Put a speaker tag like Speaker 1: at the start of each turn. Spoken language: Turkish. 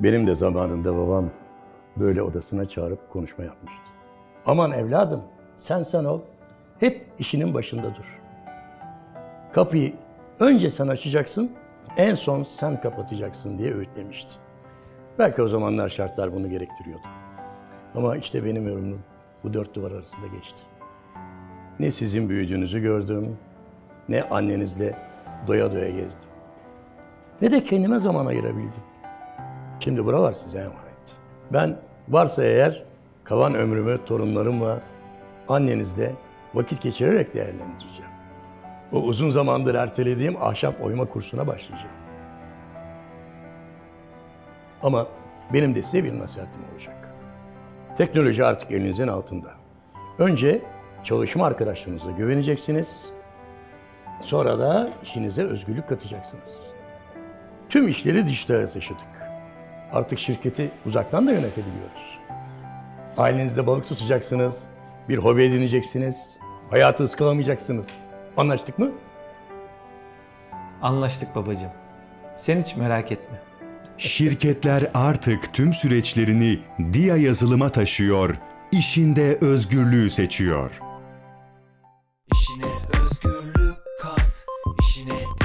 Speaker 1: Benim de zamanında babam böyle odasına çağırıp konuşma yapmıştı. Aman evladım, sen sen ol, hep işinin başında dur. Kapıyı önce sen açacaksın, en son sen kapatacaksın diye öğütlemişti. Belki o zamanlar şartlar bunu gerektiriyordu. Ama işte benim yorumum bu dört duvar arasında geçti. Ne sizin büyüdüğünüzü gördüm, ne annenizle doya doya gezdim. Ne de kendime zaman ayırabildim. Şimdi buralar size emanet. Ben varsa eğer kalan ömrümü torunlarımla, annenizle vakit geçirerek değerlendireceğim. O uzun zamandır ertelediğim ahşap oyma kursuna başlayacağım. Ama benim de size bir nasihatim olacak. Teknoloji artık elinizin altında. Önce çalışma arkadaşlarınıza güveneceksiniz. Sonra da işinize özgürlük katacaksınız. Tüm işleri dijitale taşıdık artık şirketi uzaktan da yönetebiliyoruz. Ailenizde balık tutacaksınız, bir hobi edineceksiniz, hayatı ıskalamayacaksınız. Anlaştık mı?
Speaker 2: Anlaştık babacığım. Sen hiç merak etme.
Speaker 3: Şirketler artık tüm süreçlerini DIA yazılıma taşıyor, işinde özgürlüğü seçiyor. İşine özgürlük kat, işine